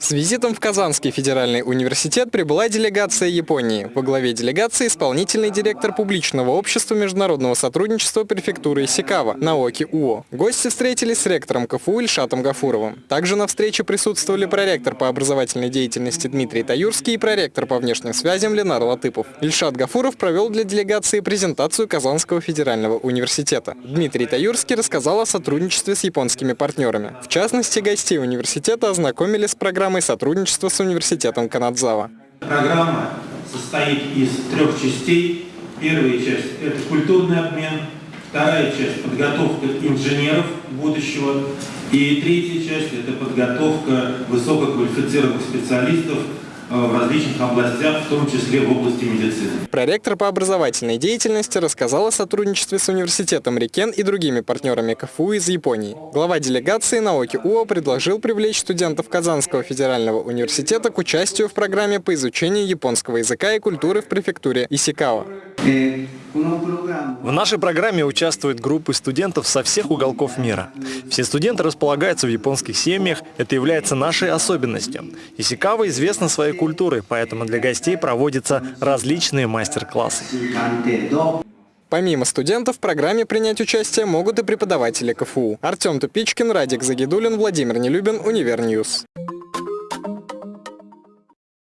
С визитом в Казанский федеральный университет прибыла делегация Японии. Во главе делегации исполнительный директор публичного общества международного сотрудничества префектуры Исикава Наоки Уо. Гости встретились с ректором КФУ Ильшатом Гафуровым. Также на встрече присутствовали проректор по образовательной деятельности Дмитрий Таюрский и проректор по внешним связям Ленар Латыпов. Ильшат Гафуров провел для делегации презентацию Казанского федерального университета. Дмитрий Таюрский рассказал о сотрудничестве с японскими партнерами. В частности, гостей университета ознакомили с программой программой сотрудничества с университетом Канадзава. Программа состоит из трех частей. Первая часть – это культурный обмен, вторая часть – подготовка инженеров будущего, и третья часть – это подготовка высококвалифицированных специалистов в различных областях, в том числе в области медицины. Проректор по образовательной деятельности рассказал о сотрудничестве с университетом Рикен и другими партнерами КФУ из Японии. Глава делегации Наоки Уо предложил привлечь студентов Казанского федерального университета к участию в программе по изучению японского языка и культуры в префектуре Исикава. В нашей программе участвуют группы студентов со всех уголков мира. Все студенты располагаются в японских семьях, это является нашей особенностью. Исикава известна своей культурой, поэтому для гостей проводятся различные мастер-классы. Помимо студентов, в программе принять участие могут и преподаватели КФУ. Артем Тупичкин, Радик Загидулин, Владимир Нелюбин, Univer News.